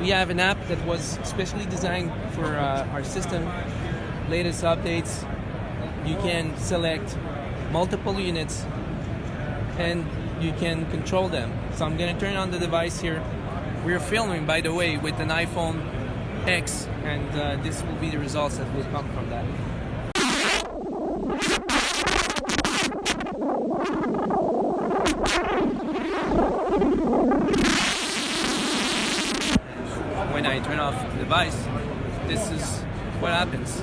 we have an app that was specially designed for uh, our system, latest updates. You can select multiple units and you can control them. So I'm going to turn on the device here. We're filming, by the way, with an iPhone X, and uh, this will be the results that will come from that. When I turn off the device, this is what happens.